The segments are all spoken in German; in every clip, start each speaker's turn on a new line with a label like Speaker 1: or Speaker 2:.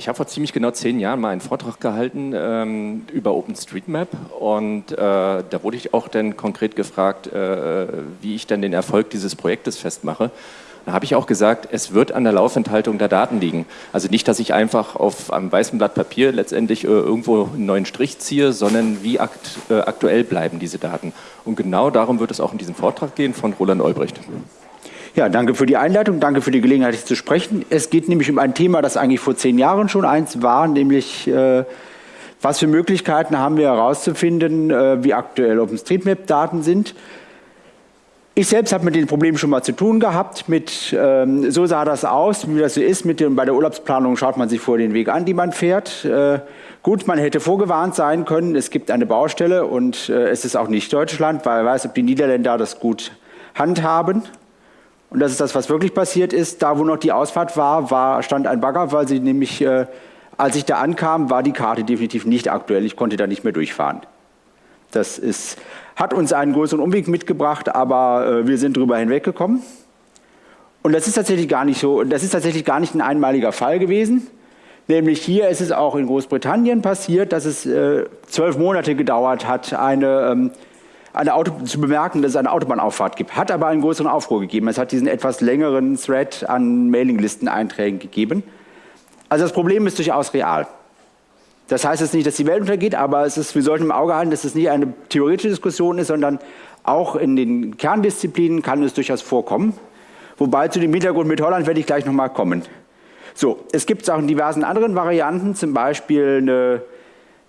Speaker 1: Ich habe vor ziemlich genau zehn Jahren mal einen Vortrag gehalten ähm, über OpenStreetMap und äh, da wurde ich auch dann konkret gefragt, äh, wie ich dann den Erfolg dieses Projektes festmache. Da habe ich auch gesagt, es wird an der Laufenthaltung der Daten liegen. Also nicht, dass ich einfach auf einem weißen Blatt Papier letztendlich äh, irgendwo einen neuen Strich ziehe, sondern wie akt, äh, aktuell bleiben diese Daten. Und genau darum wird es auch in diesem Vortrag gehen von Roland Olbricht.
Speaker 2: Ja, danke für die Einleitung, danke für die Gelegenheit, hier zu sprechen. Es geht nämlich um ein Thema, das eigentlich vor zehn Jahren schon eins war, nämlich äh, was für Möglichkeiten haben wir herauszufinden, äh, wie aktuell OpenStreetMap-Daten sind. Ich selbst habe mit den Problemen schon mal zu tun gehabt. Mit, ähm, so sah das aus, wie das so ist. Mit dem, bei der Urlaubsplanung schaut man sich vor den Weg an, die man fährt. Äh, gut, man hätte vorgewarnt sein können. Es gibt eine Baustelle und äh, es ist auch nicht Deutschland, weil wer weiß, ob die Niederländer das gut handhaben. Und das ist das, was wirklich passiert ist. Da, wo noch die Ausfahrt war, war stand ein Bagger, weil sie nämlich, äh, als ich da ankam, war die Karte definitiv nicht aktuell. Ich konnte da nicht mehr durchfahren. Das ist, hat uns einen größeren Umweg mitgebracht, aber äh, wir sind darüber hinweggekommen. Und das ist tatsächlich gar nicht so, das ist tatsächlich gar nicht ein einmaliger Fall gewesen. Nämlich hier ist es auch in Großbritannien passiert, dass es äh, zwölf Monate gedauert hat, eine ähm, eine Auto zu bemerken, dass es eine Autobahnauffahrt gibt. Hat aber einen größeren Aufruhr gegeben. Es hat diesen etwas längeren Thread an Mailinglisteneinträgen gegeben. Also das Problem ist durchaus real. Das heißt jetzt nicht, dass die Welt untergeht, aber es ist, wir sollten im Auge halten, dass es nicht eine theoretische Diskussion ist, sondern auch in den Kerndisziplinen kann es durchaus vorkommen. Wobei zu dem Hintergrund mit Holland werde ich gleich nochmal kommen. So, es gibt es auch in diversen anderen Varianten, zum Beispiel eine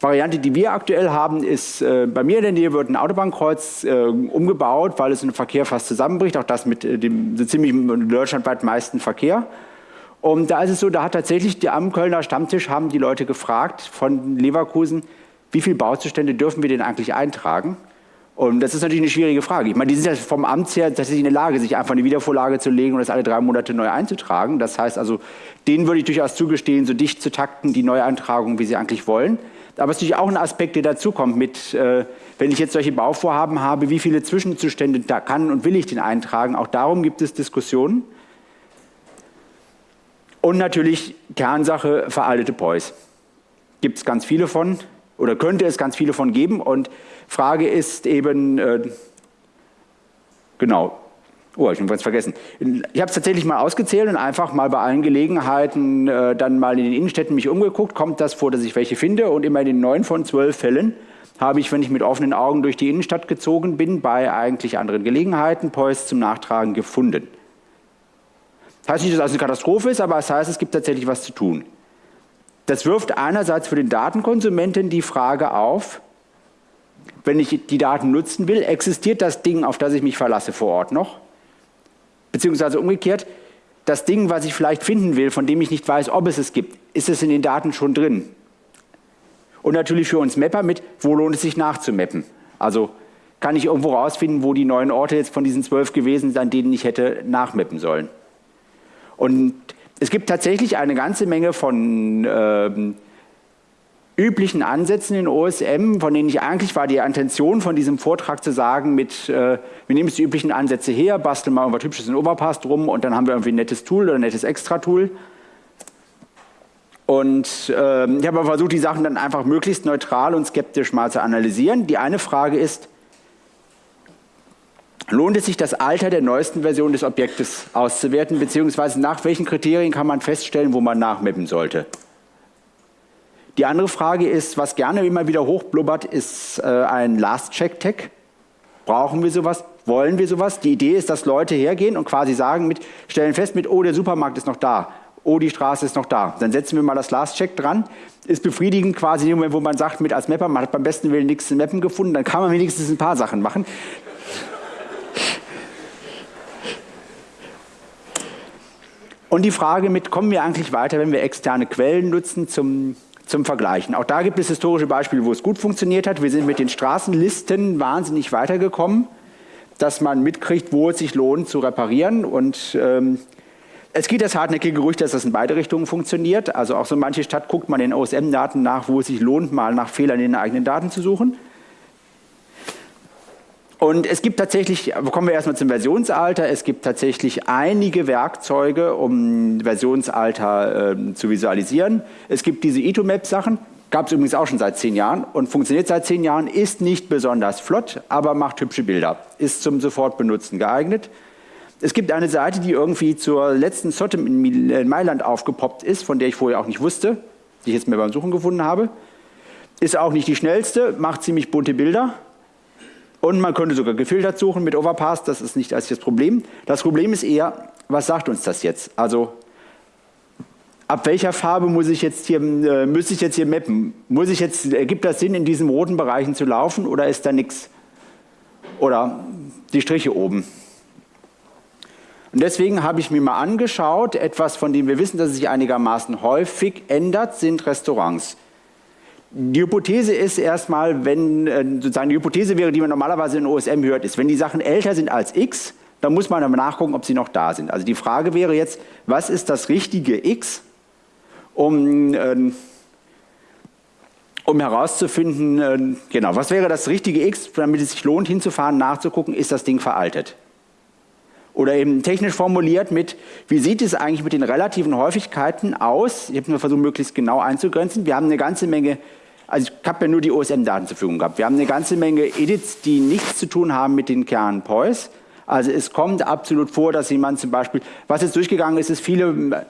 Speaker 2: Variante, die wir aktuell haben, ist, äh, bei mir in der Nähe wird ein Autobahnkreuz äh, umgebaut, weil es im Verkehr fast zusammenbricht, auch das mit äh, dem so ziemlich deutschlandweit meisten Verkehr. Und da ist es so, da hat tatsächlich die, am Kölner Stammtisch haben die Leute gefragt von Leverkusen, wie viele Bauzustände dürfen wir denn eigentlich eintragen? Und das ist natürlich eine schwierige Frage. Ich meine, die sind ja vom Amt her tatsächlich in der Lage, sich einfach eine Wiedervorlage zu legen und das alle drei Monate neu einzutragen. Das heißt also, denen würde ich durchaus zugestehen, so dicht zu takten, die Neueintragung, wie sie eigentlich wollen. Aber es ist natürlich auch ein Aspekt, der dazukommt mit, äh, wenn ich jetzt solche Bauvorhaben habe, wie viele Zwischenzustände da kann und will ich den eintragen. Auch darum gibt es Diskussionen. Und natürlich Kernsache veraltete POIs. Gibt es ganz viele von oder könnte es ganz viele von geben. Und Frage ist eben, äh, genau, Oh, ich habe was vergessen. Ich habe es tatsächlich mal ausgezählt und einfach mal bei allen Gelegenheiten äh, dann mal in den Innenstädten mich umgeguckt. Kommt das vor, dass ich welche finde? Und immer in den neun von zwölf Fällen habe ich, wenn ich mit offenen Augen durch die Innenstadt gezogen bin, bei eigentlich anderen Gelegenheiten Poist zum Nachtragen gefunden. Das heißt nicht, dass das eine Katastrophe ist, aber es das heißt, es gibt tatsächlich was zu tun. Das wirft einerseits für den Datenkonsumenten die Frage auf, wenn ich die Daten nutzen will, existiert das Ding, auf das ich mich verlasse, vor Ort noch? Beziehungsweise umgekehrt, das Ding, was ich vielleicht finden will, von dem ich nicht weiß, ob es es gibt, ist es in den Daten schon drin? Und natürlich für uns Mapper mit, wo lohnt es sich nachzumappen? Also kann ich irgendwo rausfinden, wo die neuen Orte jetzt von diesen zwölf gewesen sind, an denen ich hätte nachmappen sollen. Und es gibt tatsächlich eine ganze Menge von ähm, üblichen Ansätzen in OSM, von denen ich eigentlich war die Intention von diesem Vortrag zu sagen, mit, äh, wir nehmen jetzt die üblichen Ansätze her, basteln mal irgendwas Hübsches in Overpass drum und dann haben wir irgendwie ein nettes Tool oder ein nettes Extra-Tool. Und äh, ich habe versucht, die Sachen dann einfach möglichst neutral und skeptisch mal zu analysieren. Die eine Frage ist, lohnt es sich, das Alter der neuesten Version des Objektes auszuwerten, beziehungsweise nach welchen Kriterien kann man feststellen, wo man nachmappen sollte? Die andere Frage ist, was gerne immer wieder hochblubbert, ist äh, ein Last-Check-Tag. Brauchen wir sowas? Wollen wir sowas? Die Idee ist, dass Leute hergehen und quasi sagen, mit, stellen fest mit, oh, der Supermarkt ist noch da, oh, die Straße ist noch da. Dann setzen wir mal das Last-Check dran. Ist befriedigend quasi in dem Moment, wo man sagt, mit als Mapper, man hat beim besten Willen nichts in Mappen gefunden, dann kann man wenigstens ein paar Sachen machen. Und die Frage mit, kommen wir eigentlich weiter, wenn wir externe Quellen nutzen zum zum Vergleichen. Auch da gibt es historische Beispiele, wo es gut funktioniert hat. Wir sind mit den Straßenlisten wahnsinnig weitergekommen, dass man mitkriegt, wo es sich lohnt zu reparieren. Und ähm, es geht das hartnäckige Gerücht, dass das in beide Richtungen funktioniert. Also auch so manche Stadt guckt man in OSM-Daten nach, wo es sich lohnt, mal nach Fehlern in den eigenen Daten zu suchen. Und es gibt tatsächlich, kommen wir erstmal zum Versionsalter, es gibt tatsächlich einige Werkzeuge, um Versionsalter äh, zu visualisieren. Es gibt diese Etomap-Sachen, gab es übrigens auch schon seit zehn Jahren und funktioniert seit zehn Jahren, ist nicht besonders flott, aber macht hübsche Bilder, ist zum Sofortbenutzen geeignet. Es gibt eine Seite, die irgendwie zur letzten Sotem in Mailand aufgepoppt ist, von der ich vorher auch nicht wusste, die ich jetzt mir beim Suchen gefunden habe. Ist auch nicht die schnellste, macht ziemlich bunte Bilder, und man könnte sogar gefiltert suchen mit Overpass, das ist nicht das Problem. Das Problem ist eher, was sagt uns das jetzt? Also ab welcher Farbe muss ich jetzt hier, äh, muss ich jetzt hier mappen? Muss ich jetzt, ergibt das Sinn, in diesen roten Bereichen zu laufen oder ist da nichts? Oder die Striche oben. Und deswegen habe ich mir mal angeschaut, etwas, von dem wir wissen, dass es sich einigermaßen häufig ändert, sind Restaurants. Die Hypothese ist erstmal, wenn äh, sozusagen die Hypothese wäre, die man normalerweise in OSM hört, ist, wenn die Sachen älter sind als x, dann muss man nachgucken, ob sie noch da sind. Also die Frage wäre jetzt, was ist das richtige x, um, äh, um herauszufinden, äh, genau, was wäre das richtige x, damit es sich lohnt hinzufahren, nachzugucken, ist das Ding veraltet. Oder eben technisch formuliert mit, wie sieht es eigentlich mit den relativen Häufigkeiten aus? Ich habe mir versucht, möglichst genau einzugrenzen. Wir haben eine ganze Menge also ich habe ja nur die OSM-Daten zur Verfügung gehabt. Wir haben eine ganze Menge Edits, die nichts zu tun haben mit den Kernen POIS. Also es kommt absolut vor, dass jemand zum Beispiel, was jetzt durchgegangen ist, ist viele,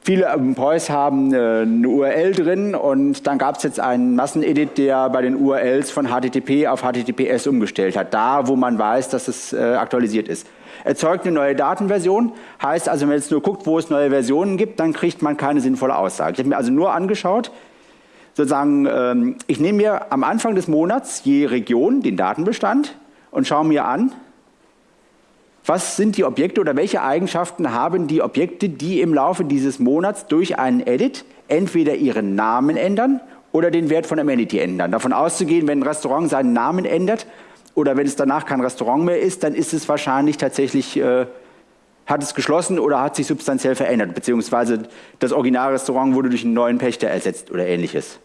Speaker 2: viele POIs haben eine URL drin und dann gab es jetzt einen Massenedit, der bei den URLs von HTTP auf HTTPS umgestellt hat, da wo man weiß, dass es äh, aktualisiert ist. Erzeugt eine neue Datenversion, heißt also, wenn man jetzt nur guckt, wo es neue Versionen gibt, dann kriegt man keine sinnvolle Aussage. Ich habe mir also nur angeschaut, sozusagen, ähm, ich nehme mir am Anfang des Monats je Region den Datenbestand und schaue mir an, was sind die Objekte oder welche Eigenschaften haben die Objekte, die im Laufe dieses Monats durch einen Edit entweder ihren Namen ändern oder den Wert von Amenity ändern. Davon auszugehen, wenn ein Restaurant seinen Namen ändert oder wenn es danach kein Restaurant mehr ist, dann ist es wahrscheinlich tatsächlich äh, hat es geschlossen oder hat sich substanziell verändert, beziehungsweise das Originalrestaurant wurde durch einen neuen Pächter ersetzt oder ähnliches.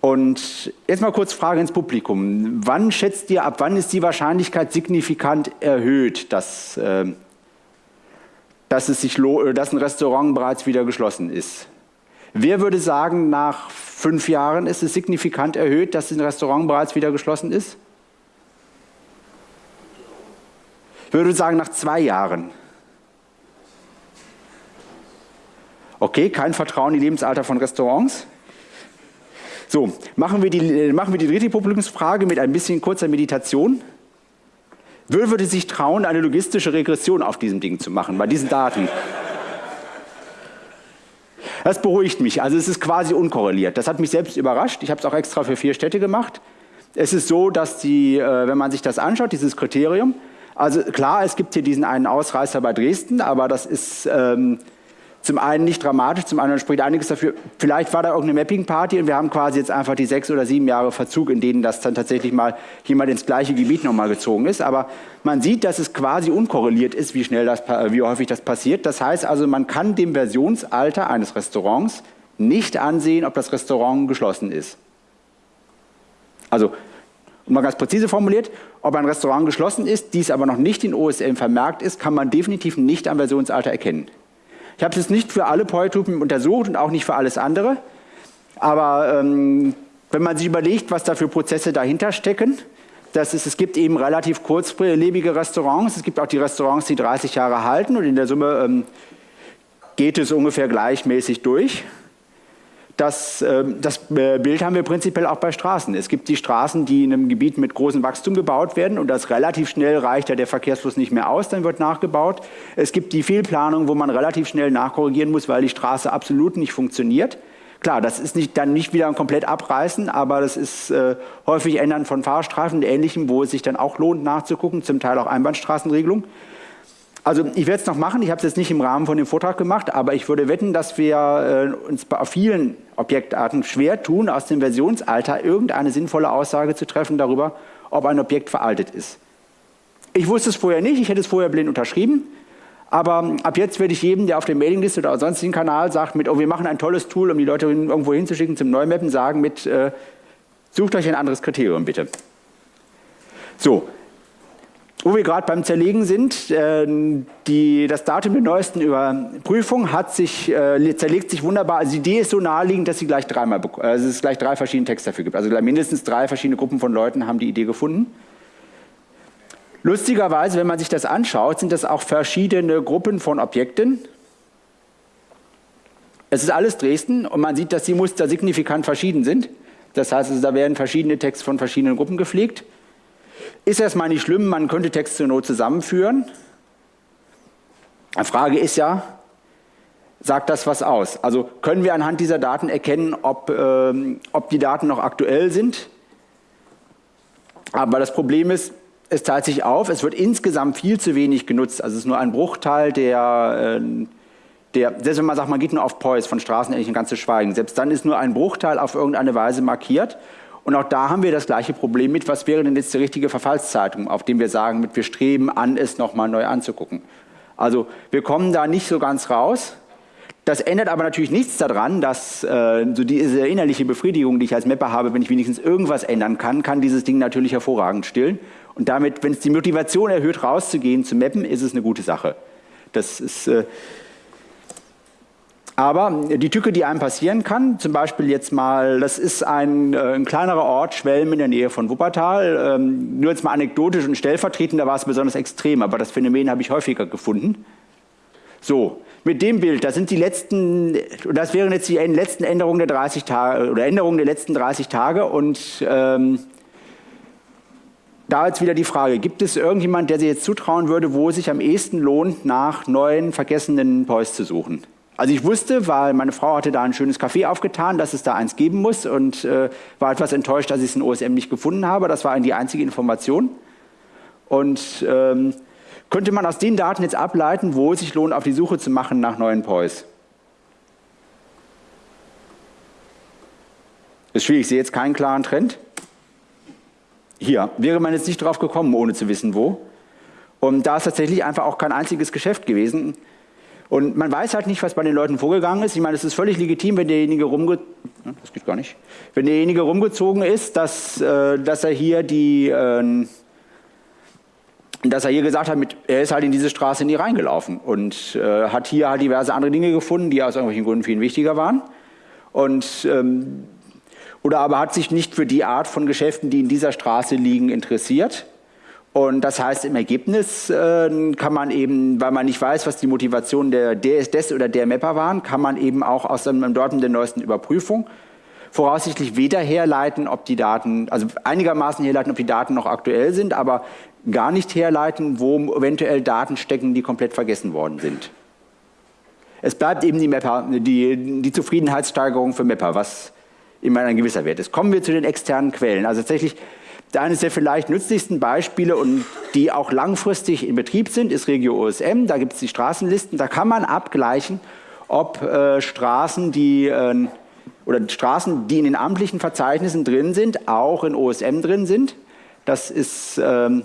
Speaker 2: Und jetzt mal kurz Frage ins Publikum. Wann schätzt ihr, ab wann ist die Wahrscheinlichkeit signifikant erhöht, dass, äh, dass, es sich dass ein Restaurant bereits wieder geschlossen ist? Wer würde sagen, nach fünf Jahren ist es signifikant erhöht, dass ein Restaurant bereits wieder geschlossen ist? Ich würde sagen, nach zwei Jahren. Okay, kein Vertrauen in die Lebensalter von Restaurants. So, machen wir die, machen wir die dritte Publikumsfrage mit ein bisschen kurzer Meditation. Wer würde sich trauen, eine logistische Regression auf diesem Ding zu machen, bei diesen Daten? Das beruhigt mich. Also es ist quasi unkorreliert. Das hat mich selbst überrascht. Ich habe es auch extra für vier Städte gemacht. Es ist so, dass die, äh, wenn man sich das anschaut, dieses Kriterium, also klar, es gibt hier diesen einen Ausreißer bei Dresden, aber das ist ähm, zum einen nicht dramatisch, zum anderen spricht einiges dafür. Vielleicht war da irgendeine Mapping-Party und wir haben quasi jetzt einfach die sechs oder sieben Jahre Verzug, in denen das dann tatsächlich mal jemand ins gleiche Gebiet nochmal gezogen ist. Aber man sieht, dass es quasi unkorreliert ist, wie schnell das, wie häufig das passiert. Das heißt also, man kann dem Versionsalter eines Restaurants nicht ansehen, ob das Restaurant geschlossen ist. Also und mal ganz präzise formuliert, ob ein Restaurant geschlossen ist, dies aber noch nicht in OSM vermerkt ist, kann man definitiv nicht am Versionsalter erkennen. Ich habe es nicht für alle Polytypen untersucht und auch nicht für alles andere, aber ähm, wenn man sich überlegt, was da für Prozesse dahinter stecken, das ist, es gibt eben relativ kurzlebige Restaurants, es gibt auch die Restaurants, die 30 Jahre halten und in der Summe ähm, geht es ungefähr gleichmäßig durch. Das, ähm, das äh, Bild haben wir prinzipiell auch bei Straßen. Es gibt die Straßen, die in einem Gebiet mit großem Wachstum gebaut werden und das relativ schnell reicht ja der Verkehrsfluss nicht mehr aus, dann wird nachgebaut. Es gibt die Fehlplanung, wo man relativ schnell nachkorrigieren muss, weil die Straße absolut nicht funktioniert. Klar, das ist nicht, dann nicht wieder komplett abreißen, aber das ist äh, häufig Ändern von Fahrstreifen und Ähnlichem, wo es sich dann auch lohnt nachzugucken, zum Teil auch Einbahnstraßenregelung. Also ich werde es noch machen, ich habe es jetzt nicht im Rahmen von dem Vortrag gemacht, aber ich würde wetten, dass wir äh, uns bei vielen Objektarten schwer tun, aus dem Versionsalter irgendeine sinnvolle Aussage zu treffen darüber, ob ein Objekt veraltet ist. Ich wusste es vorher nicht, ich hätte es vorher blind unterschrieben, aber ab jetzt werde ich jedem, der auf der Mailingliste oder sonstigen Kanal sagt, mit, oh, wir machen ein tolles Tool, um die Leute irgendwo hinzuschicken zum Neumappen, sagen mit, äh, sucht euch ein anderes Kriterium bitte. So, wo wir gerade beim Zerlegen sind, äh, die, das Datum der neuesten Überprüfung hat sich, äh, zerlegt sich wunderbar. Also die Idee ist so naheliegend, dass sie gleich dreimal, also es gleich drei verschiedene Texte dafür gibt. Also mindestens drei verschiedene Gruppen von Leuten haben die Idee gefunden. Lustigerweise, wenn man sich das anschaut, sind das auch verschiedene Gruppen von Objekten. Es ist alles Dresden und man sieht, dass die Muster signifikant verschieden sind. Das heißt, also, da werden verschiedene Texte von verschiedenen Gruppen gepflegt. Ist erstmal nicht schlimm, man könnte Text zur Not zusammenführen. Die Frage ist ja, sagt das was aus? Also können wir anhand dieser Daten erkennen, ob, ähm, ob die Daten noch aktuell sind? Aber das Problem ist, es teilt sich auf, es wird insgesamt viel zu wenig genutzt. Also es ist nur ein Bruchteil der, äh, der selbst wenn man sagt, man geht nur auf POIS von Straßenähnlichen ganz zu schweigen, selbst dann ist nur ein Bruchteil auf irgendeine Weise markiert. Und auch da haben wir das gleiche Problem mit, was wäre denn jetzt die richtige Verfallszeitung, auf dem wir sagen, mit, wir streben an, es nochmal neu anzugucken. Also wir kommen da nicht so ganz raus. Das ändert aber natürlich nichts daran, dass äh, so diese innerliche Befriedigung, die ich als Mapper habe, wenn ich wenigstens irgendwas ändern kann, kann dieses Ding natürlich hervorragend stillen. Und damit, wenn es die Motivation erhöht, rauszugehen, zu mappen, ist es eine gute Sache. Das ist... Äh, aber die Tücke, die einem passieren kann, zum Beispiel jetzt mal, das ist ein, äh, ein kleinerer Ort, Schwelm in der Nähe von Wuppertal. Ähm, nur jetzt mal anekdotisch und stellvertretend, da war es besonders extrem, aber das Phänomen habe ich häufiger gefunden. So, mit dem Bild, das sind die letzten, das wären jetzt die letzten Änderungen der 30 Tage oder Änderungen der letzten 30 Tage und ähm, da jetzt wieder die Frage, gibt es irgendjemand, der sich jetzt zutrauen würde, wo es sich am ehesten lohnt, nach neuen vergessenen Poys zu suchen? Also ich wusste, weil meine Frau hatte da ein schönes Café aufgetan, dass es da eins geben muss und äh, war etwas enttäuscht, dass ich es in OSM nicht gefunden habe. Das war die einzige Information. Und ähm, könnte man aus den Daten jetzt ableiten, wo es sich lohnt, auf die Suche zu machen nach neuen POIs? Ist schwierig, ich sehe jetzt keinen klaren Trend. Hier, wäre man jetzt nicht drauf gekommen, ohne zu wissen, wo. Und da ist tatsächlich einfach auch kein einziges Geschäft gewesen. Und man weiß halt nicht, was bei den Leuten vorgegangen ist. Ich meine, es ist völlig legitim, wenn derjenige rumge das geht gar nicht. Wenn derjenige rumgezogen ist, dass, äh, dass er hier die, äh, dass er hier gesagt hat, mit, er ist halt in diese Straße nie reingelaufen und äh, hat hier halt diverse andere Dinge gefunden, die aus irgendwelchen Gründen viel wichtiger waren. Und ähm, oder aber hat sich nicht für die Art von Geschäften, die in dieser Straße liegen, interessiert und das heißt, im Ergebnis äh, kann man eben, weil man nicht weiß, was die Motivation der, des oder der Mapper waren, kann man eben auch aus dem Daten der neuesten Überprüfung voraussichtlich weder herleiten, ob die Daten, also einigermaßen herleiten, ob die Daten noch aktuell sind, aber gar nicht herleiten, wo eventuell Daten stecken, die komplett vergessen worden sind. Es bleibt eben die, Mapper, die, die Zufriedenheitssteigerung für Mapper, was immer ein gewisser Wert ist. Kommen wir zu den externen Quellen. Also tatsächlich eines der vielleicht nützlichsten Beispiele und die auch langfristig in Betrieb sind, ist Regio OSM. Da gibt es die Straßenlisten. Da kann man abgleichen, ob äh, Straßen, die äh, oder Straßen, die in den amtlichen Verzeichnissen drin sind, auch in OSM drin sind. Das ist ähm,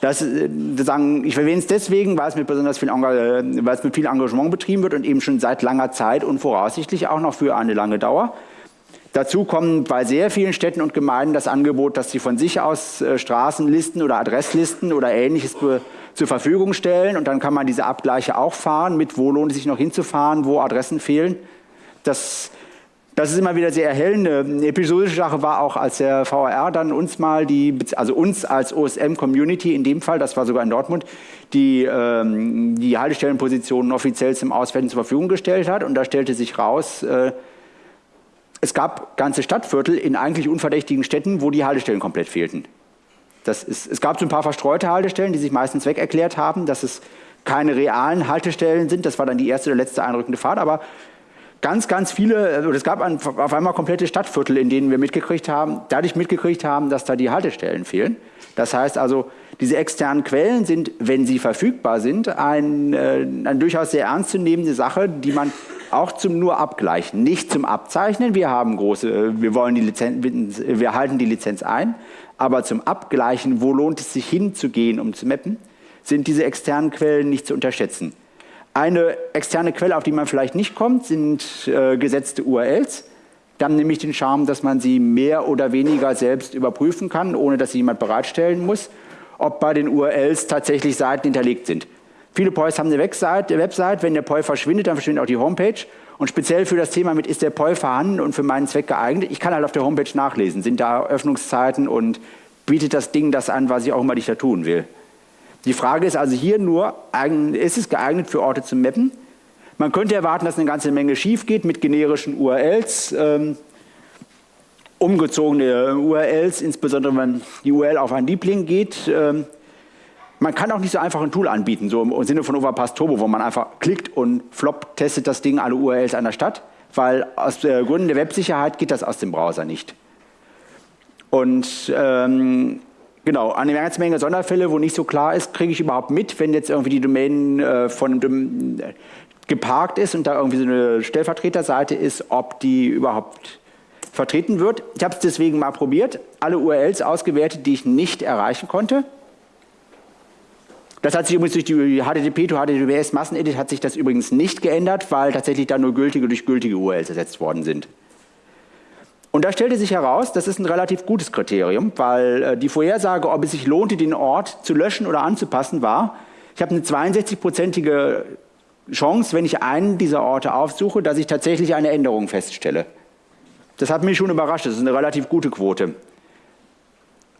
Speaker 2: das, äh, sagen, ich erwähne es deswegen, weil es, mit besonders viel, äh, weil es mit viel Engagement betrieben wird und eben schon seit langer Zeit und voraussichtlich auch noch für eine lange Dauer. Dazu kommen bei sehr vielen Städten und Gemeinden das Angebot, dass sie von sich aus äh, Straßenlisten oder Adresslisten oder ähnliches zur Verfügung stellen und dann kann man diese Abgleiche auch fahren, mit wo lohnt es sich noch hinzufahren, wo Adressen fehlen. Das, das ist immer wieder sehr erhellend. Eine episodische Sache war auch, als der VRR dann uns mal die, also uns als OSM-Community in dem Fall, das war sogar in Dortmund, die, ähm, die Haltestellenpositionen offiziell zum Auswerten zur Verfügung gestellt hat und da stellte sich raus, äh, es gab ganze Stadtviertel in eigentlich unverdächtigen Städten, wo die Haltestellen komplett fehlten. Ist, es gab so ein paar verstreute Haltestellen, die sich meistens weg erklärt haben, dass es keine realen Haltestellen sind. Das war dann die erste oder letzte einrückende Fahrt. Aber ganz, ganz viele, oder es gab ein, auf einmal komplette Stadtviertel, in denen wir mitgekriegt haben, dadurch mitgekriegt haben, dass da die Haltestellen fehlen. Das heißt also, diese externen Quellen sind, wenn sie verfügbar sind, ein, äh, eine durchaus sehr ernstzunehmende Sache, die man auch zum nur Abgleichen, nicht zum Abzeichnen. Wir haben große, äh, wir wollen die Lizenz, wir halten die Lizenz ein, aber zum Abgleichen, wo lohnt es sich hinzugehen, um zu mappen, sind diese externen Quellen nicht zu unterschätzen. Eine externe Quelle, auf die man vielleicht nicht kommt, sind äh, gesetzte URLs. Die haben nämlich den Charme, dass man sie mehr oder weniger selbst überprüfen kann, ohne dass sie jemand bereitstellen muss. Ob bei den URLs tatsächlich Seiten hinterlegt sind. Viele POIs haben eine Website, wenn der POI verschwindet, dann verschwindet auch die Homepage. Und speziell für das Thema mit, ist der POI vorhanden und für meinen Zweck geeignet, ich kann halt auf der Homepage nachlesen, sind da Öffnungszeiten und bietet das Ding das an, was ich auch immer nicht da tun will. Die Frage ist also hier nur, ist es geeignet für Orte zu mappen? Man könnte erwarten, dass eine ganze Menge schief geht mit generischen URLs, ähm, umgezogene URLs, insbesondere wenn die URL auf einen Liebling geht. Ähm, man kann auch nicht so einfach ein Tool anbieten, so im Sinne von Overpass Turbo, wo man einfach klickt und flop testet das Ding alle URLs einer Stadt, weil aus äh, Gründen der Websicherheit geht das aus dem Browser nicht. Und ähm, Genau, eine ganze Menge Sonderfälle, wo nicht so klar ist, kriege ich überhaupt mit, wenn jetzt irgendwie die Domain äh, von einem geparkt ist und da irgendwie so eine Stellvertreterseite ist, ob die überhaupt vertreten wird. Ich habe es deswegen mal probiert, alle URLs ausgewertet, die ich nicht erreichen konnte. Das hat sich übrigens durch die HTTP to HTTPS Massenedit hat sich das übrigens nicht geändert, weil tatsächlich da nur gültige durch gültige URLs ersetzt worden sind. Und da stellte sich heraus, das ist ein relativ gutes Kriterium, weil äh, die Vorhersage, ob es sich lohnte, den Ort zu löschen oder anzupassen, war, ich habe eine 62-prozentige Chance, wenn ich einen dieser Orte aufsuche, dass ich tatsächlich eine Änderung feststelle. Das hat mich schon überrascht, das ist eine relativ gute Quote.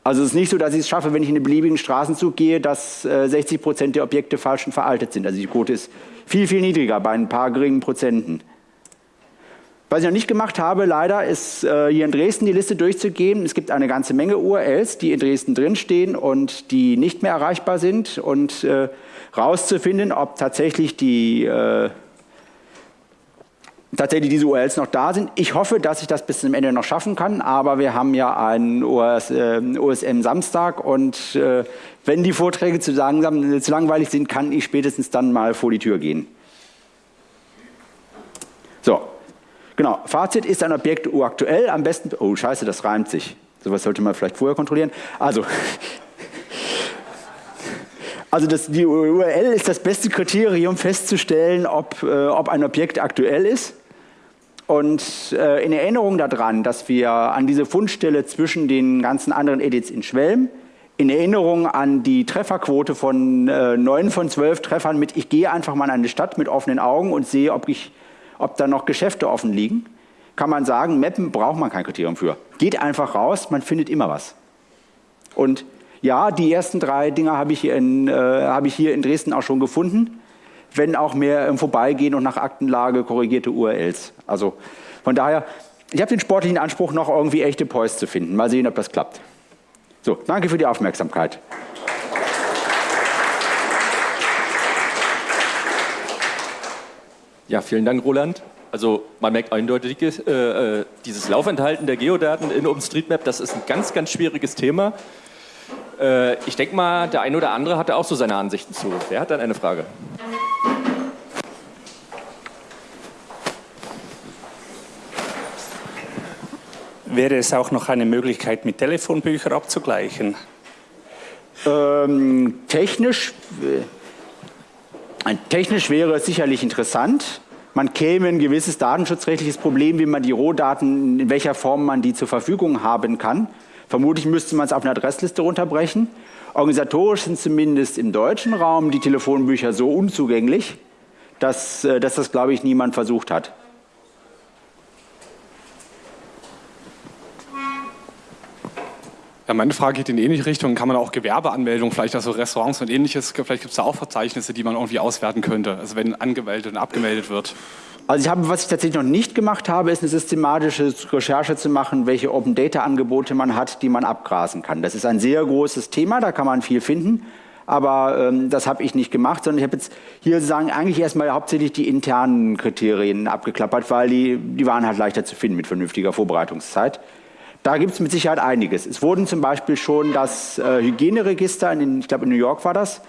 Speaker 2: Also es ist nicht so, dass ich es schaffe, wenn ich in einen beliebigen Straßenzug gehe, dass 60 äh, Prozent der Objekte falsch und veraltet sind. Also die Quote ist viel, viel niedriger bei ein paar geringen Prozenten. Was ich noch nicht gemacht habe, leider, ist äh, hier in Dresden die Liste durchzugehen. Es gibt eine ganze Menge URLs, die in Dresden drinstehen und die nicht mehr erreichbar sind und äh, rauszufinden, ob tatsächlich die äh, tatsächlich diese URLs noch da sind. Ich hoffe, dass ich das bis zum Ende noch schaffen kann, aber wir haben ja einen OS, äh, OSM Samstag und äh, wenn die Vorträge zu, langsam, zu langweilig sind, kann ich spätestens dann mal vor die Tür gehen. So, genau. Fazit ist ein Objekt uraktuell, am besten, oh scheiße, das reimt sich. Sowas sollte man vielleicht vorher kontrollieren. Also, also das, die URL ist das beste Kriterium festzustellen, ob, äh, ob ein Objekt aktuell ist. Und äh, in Erinnerung daran, dass wir an diese Fundstelle zwischen den ganzen anderen Edits in Schwelm, in Erinnerung an die Trefferquote von äh, 9 von 12 Treffern mit, ich gehe einfach mal in eine Stadt mit offenen Augen und sehe, ob, ich, ob da noch Geschäfte offen liegen, kann man sagen, Mappen braucht man kein Kriterium für. Geht einfach raus, man findet immer was. Und ja, die ersten drei Dinger habe ich, äh, hab ich hier in Dresden auch schon gefunden, wenn auch mehr im Vorbeigehen und nach Aktenlage korrigierte URLs. Also von daher, ich habe den sportlichen Anspruch, noch irgendwie echte Poise zu finden. Mal sehen, ob das klappt. So, danke für die Aufmerksamkeit.
Speaker 1: Ja, vielen Dank, Roland. Also man merkt eindeutig, äh, äh dieses Laufenthalten der Geodaten in OpenStreetMap, das ist ein ganz, ganz schwieriges Thema. Äh, ich denke mal, der eine oder andere hatte auch so seine Ansichten zu. Wer hat dann eine Frage?
Speaker 3: Wäre es auch noch eine Möglichkeit, mit Telefonbüchern abzugleichen?
Speaker 2: Ähm, technisch, äh, technisch wäre es sicherlich interessant. Man käme ein gewisses datenschutzrechtliches Problem, wie man die Rohdaten, in welcher Form man die zur Verfügung haben kann. Vermutlich müsste man es auf eine Adressliste runterbrechen. Organisatorisch sind zumindest im deutschen Raum die Telefonbücher so unzugänglich, dass, äh, dass das, glaube ich, niemand versucht hat.
Speaker 4: Ja, meine Frage geht in ähnliche Richtung. Kann man auch Gewerbeanmeldungen, vielleicht also Restaurants und ähnliches, vielleicht gibt es da auch Verzeichnisse, die man irgendwie auswerten könnte, also wenn angemeldet und abgemeldet wird?
Speaker 2: Also ich habe, was ich tatsächlich noch nicht gemacht habe, ist eine systematische Recherche zu machen, welche Open Data Angebote man hat, die man abgrasen kann. Das ist ein sehr großes Thema, da kann man viel finden. Aber ähm, das habe ich nicht gemacht, sondern ich habe jetzt hier sozusagen eigentlich erstmal hauptsächlich die internen Kriterien abgeklappert, weil die, die waren halt leichter zu finden mit vernünftiger Vorbereitungszeit. Da gibt es mit Sicherheit einiges. Es wurden zum Beispiel schon das äh, Hygieneregister, in, ich glaube in New York war das,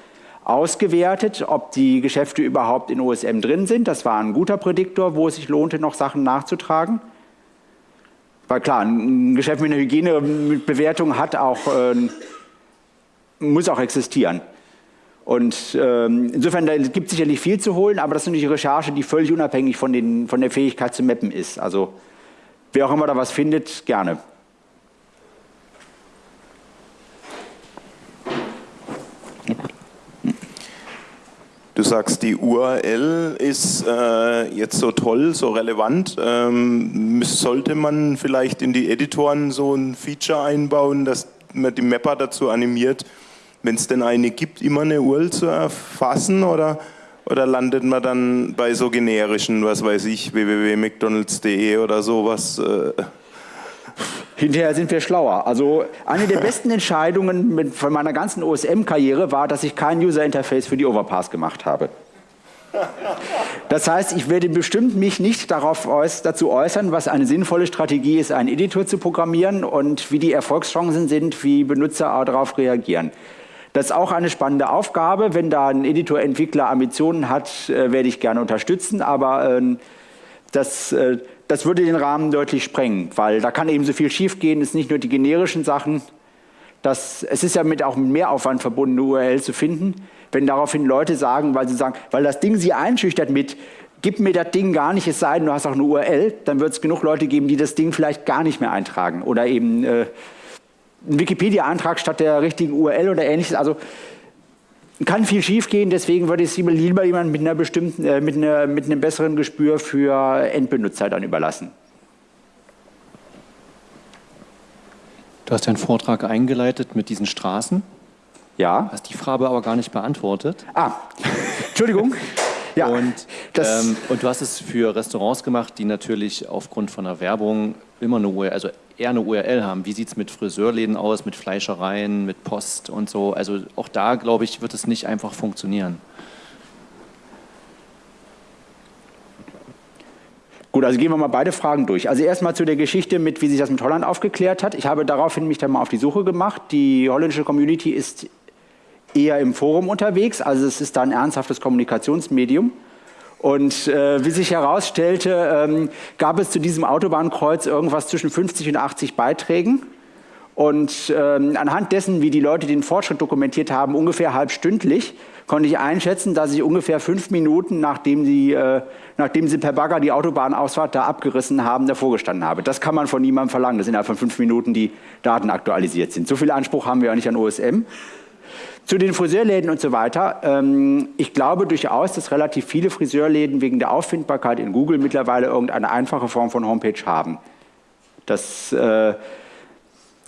Speaker 2: ausgewertet, ob die Geschäfte überhaupt in OSM drin sind. Das war ein guter Prädiktor, wo es sich lohnte, noch Sachen nachzutragen. Weil klar, ein Geschäft mit einer Hygienebewertung hat auch, äh, muss auch existieren. Und ähm, insofern da gibt es sicherlich viel zu holen, aber das ist natürlich eine Recherche, die völlig unabhängig von, den, von der Fähigkeit zu mappen ist. Also wer auch immer da was findet, gerne.
Speaker 5: Du sagst, die URL ist äh, jetzt so toll, so relevant. Ähm, sollte man vielleicht in die Editoren so ein Feature einbauen, dass man die Mapper dazu animiert, wenn es denn eine gibt, immer eine URL zu erfassen? Oder, oder landet man dann bei so generischen, was weiß ich, www.mcdonalds.de oder sowas? Äh,
Speaker 2: Hinterher sind wir schlauer. Also eine der besten Entscheidungen mit, von meiner ganzen OSM-Karriere war, dass ich kein User-Interface für die Overpass gemacht habe. Das heißt, ich werde bestimmt mich nicht darauf äuß dazu äußern, was eine sinnvolle Strategie ist, einen Editor zu programmieren und wie die Erfolgschancen sind, wie Benutzer darauf reagieren. Das ist auch eine spannende Aufgabe. Wenn da ein Editor-Entwickler Ambitionen hat, äh, werde ich gerne unterstützen, aber äh, das äh, das würde den Rahmen deutlich sprengen, weil da kann eben so viel schiefgehen. Es sind nicht nur die generischen Sachen, das, es ist ja mit auch mit Mehraufwand verbunden, eine URL zu finden. Wenn daraufhin Leute sagen, weil sie sagen, weil das Ding sie einschüchtert mit, gib mir das Ding gar nicht, es sei denn, du hast auch eine URL, dann wird es genug Leute geben, die das Ding vielleicht gar nicht mehr eintragen oder eben äh, einen Wikipedia-Eintrag statt der richtigen URL oder ähnliches. Also kann viel schiefgehen, deswegen würde ich es lieber jemand mit, einer bestimmten, äh, mit, einer, mit einem besseren Gespür für Endbenutzer dann überlassen.
Speaker 1: Du hast deinen Vortrag eingeleitet mit diesen Straßen.
Speaker 2: Ja.
Speaker 1: Hast die Frage aber gar nicht beantwortet.
Speaker 2: Ah, Entschuldigung.
Speaker 1: Ja, und, ähm, und du hast es für Restaurants gemacht, die natürlich aufgrund von der Werbung immer eine URL, also eher eine URL haben. Wie sieht es mit Friseurläden aus, mit Fleischereien, mit Post und so? Also auch da, glaube ich, wird es nicht einfach funktionieren.
Speaker 2: Gut, also gehen wir mal beide Fragen durch. Also erstmal zu der Geschichte mit, wie sich das mit Holland aufgeklärt hat. Ich habe daraufhin mich dann mal auf die Suche gemacht. Die holländische Community ist eher im Forum unterwegs, also es ist da ein ernsthaftes Kommunikationsmedium. Und äh, wie sich herausstellte, ähm, gab es zu diesem Autobahnkreuz irgendwas zwischen 50 und 80 Beiträgen. Und ähm, anhand dessen, wie die Leute den Fortschritt dokumentiert haben, ungefähr halbstündlich, konnte ich einschätzen, dass ich ungefähr fünf Minuten, nachdem sie, äh, nachdem sie per Bagger die Autobahnausfahrt da abgerissen haben, davor gestanden habe. Das kann man von niemandem verlangen, dass innerhalb von fünf Minuten die Daten aktualisiert sind. So viel Anspruch haben wir auch nicht an OSM. Zu den Friseurläden und so weiter. Ähm, ich glaube durchaus, dass relativ viele Friseurläden wegen der Auffindbarkeit in Google mittlerweile irgendeine einfache Form von Homepage haben. Das, äh,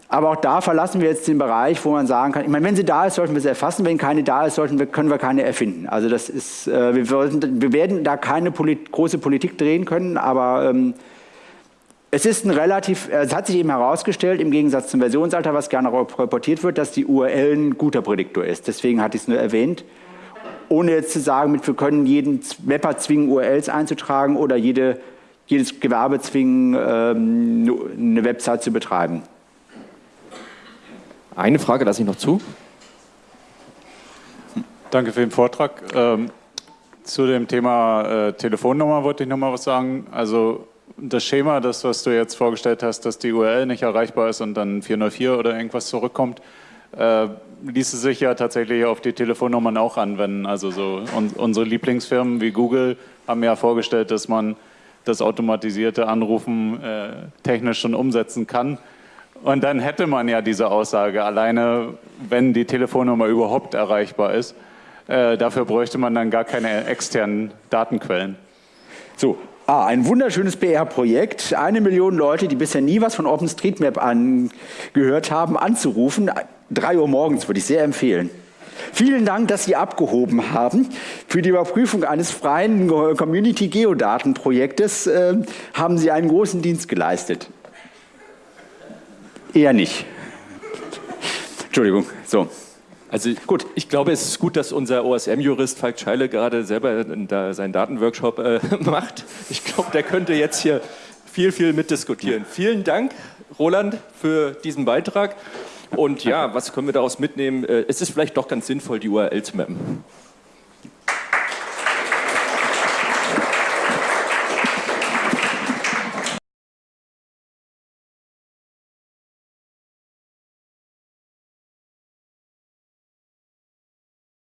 Speaker 2: aber auch da verlassen wir jetzt den Bereich, wo man sagen kann, ich meine, wenn sie da ist, sollten wir sie erfassen, wenn keine da ist, sollten wir, können wir keine erfinden. Also das ist, äh, wir, werden da keine große Politik drehen können, aber ähm, es ist ein relativ, äh, es hat sich eben herausgestellt, im Gegensatz zum Versionsalter, was gerne reportiert wird, dass die URL ein guter Prädiktor ist. Deswegen hatte ich es nur erwähnt. Ohne jetzt zu sagen, wir können jeden Mapper zwingen, URLs einzutragen oder jede, jedes Gewerbe zwingen, ähm, eine Website zu betreiben.
Speaker 1: Eine Frage lasse ich noch zu.
Speaker 6: Danke für den Vortrag. Ähm, zu dem Thema äh, Telefonnummer wollte ich noch mal was sagen. Also das Schema, das, was du jetzt vorgestellt hast, dass die URL nicht erreichbar ist und dann 404 oder irgendwas zurückkommt, äh, ließe sich ja tatsächlich auf die Telefonnummern auch anwenden. Also so un unsere Lieblingsfirmen wie Google haben ja vorgestellt, dass man das automatisierte Anrufen äh, technisch schon umsetzen kann. Und dann hätte man ja diese Aussage, alleine wenn die Telefonnummer überhaupt erreichbar ist, äh, dafür bräuchte man dann gar keine externen Datenquellen.
Speaker 2: So, Ah, ein wunderschönes PR-Projekt, eine Million Leute, die bisher nie was von OpenStreetMap angehört haben, anzurufen. Drei Uhr morgens würde ich sehr empfehlen. Vielen Dank, dass Sie abgehoben haben. Für die Überprüfung eines freien Community-Geodaten-Projektes äh, haben Sie einen großen Dienst geleistet. Eher nicht. Entschuldigung. So.
Speaker 1: Also gut, ich glaube, es ist gut, dass unser OSM-Jurist Falk Scheile gerade selber da seinen Datenworkshop äh, macht. Ich glaube, der könnte jetzt hier viel, viel mitdiskutieren. Vielen Dank, Roland, für diesen Beitrag. Und ja, was können wir daraus mitnehmen? Äh, es ist vielleicht doch ganz sinnvoll, die URL zu mappen.